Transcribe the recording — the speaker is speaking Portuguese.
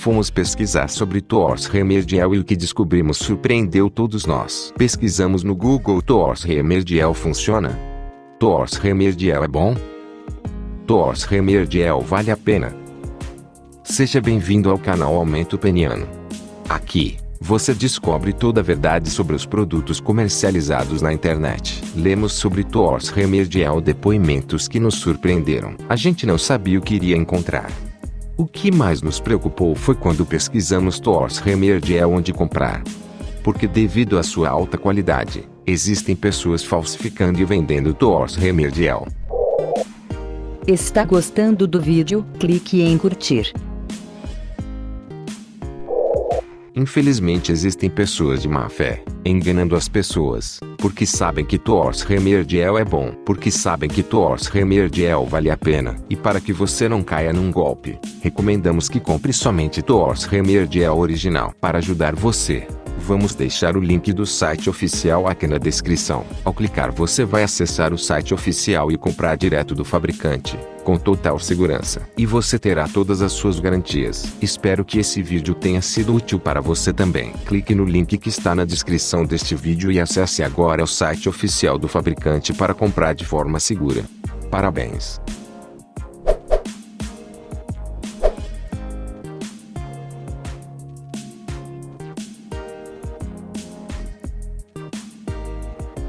Fomos pesquisar sobre Toors Remedial e o que descobrimos surpreendeu todos nós. Pesquisamos no Google Toors Remedial funciona? Toors Remedial é bom? Toors Remedial vale a pena? Seja bem-vindo ao canal Aumento Peniano. Aqui, você descobre toda a verdade sobre os produtos comercializados na internet. Lemos sobre Toors Remedial depoimentos que nos surpreenderam. A gente não sabia o que iria encontrar. O que mais nos preocupou foi quando pesquisamos Toors Remedial onde comprar. Porque devido à sua alta qualidade, existem pessoas falsificando e vendendo Toors Remedial. Está gostando do vídeo? Clique em curtir. Infelizmente existem pessoas de má fé, enganando as pessoas, porque sabem que Toors Remedial é bom, porque sabem que Toors Remedial vale a pena, e para que você não caia num golpe, recomendamos que compre somente Toors Remedial original. Para ajudar você, vamos deixar o link do site oficial aqui na descrição. Ao clicar você vai acessar o site oficial e comprar direto do fabricante com total segurança. E você terá todas as suas garantias. Espero que esse vídeo tenha sido útil para você também. Clique no link que está na descrição deste vídeo e acesse agora o site oficial do fabricante para comprar de forma segura. Parabéns!